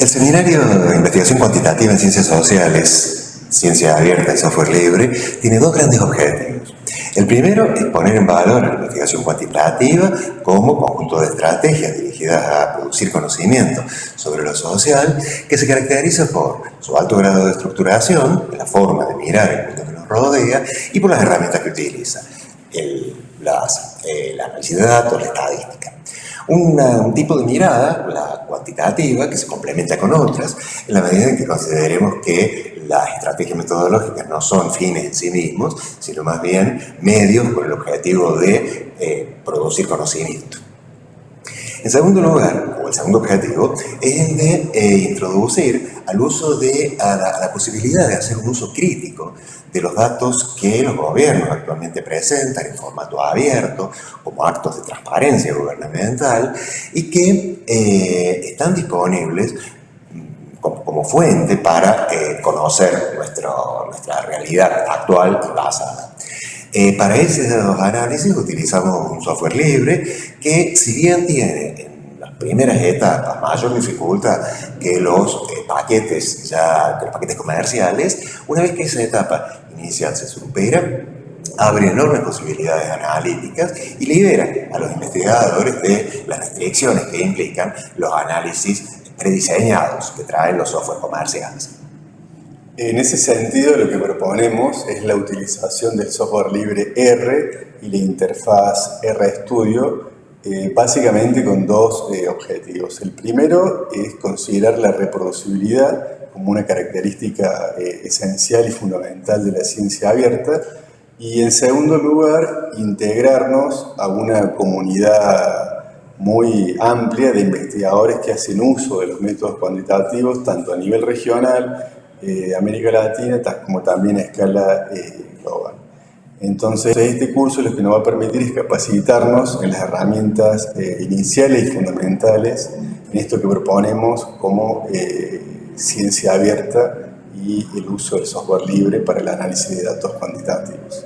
El Seminario de Investigación Cuantitativa en Ciencias Sociales, Ciencia Abierta y Software Libre, tiene dos grandes objetivos. El primero es poner en valor la investigación cuantitativa como conjunto de estrategias dirigidas a producir conocimiento sobre lo social que se caracteriza por su alto grado de estructuración, la forma de mirar el mundo que nos rodea y por las herramientas que utiliza, el, las, eh, el análisis de datos, la estadística un tipo de mirada, la cuantitativa, que se complementa con otras, en la medida en que consideremos que las estrategias metodológicas no son fines en sí mismos, sino más bien medios con el objetivo de eh, producir conocimiento. En segundo lugar, o el segundo objetivo, es el de eh, introducir al uso de, a la, posibilidad de hacer un uso crítico de los datos que los gobiernos actualmente presentan en formato abierto, como actos de transparencia gubernamental, y que eh, están disponibles como, fuente para eh, conocer nuestra realidad actual y basada. Eh, para esos análisis utilizamos un software libre que si bien tiene primeras etapas mayor dificultad que los eh, paquetes ya, que los paquetes comerciales, una vez que esa etapa inicial se supera, abre enormes posibilidades analíticas y libera a los investigadores de las restricciones que implican los análisis prediseñados que traen los software comerciales. En ese sentido, lo que proponemos es la utilización del software libre R y la interfaz RStudio, eh, básicamente con dos eh, objetivos. El primero es considerar la reproducibilidad como una característica eh, esencial y fundamental de la ciencia abierta, y en segundo lugar, integrarnos a una comunidad muy amplia de investigadores que hacen uso de los métodos cuantitativos, tanto a nivel regional eh, América Latina como también a escala. Entonces, este curso lo que nos va a permitir es capacitarnos en las herramientas eh, iniciales y fundamentales en esto que proponemos como ciencia abierta y el uso del software libre para el análisis de datos cuantitativos.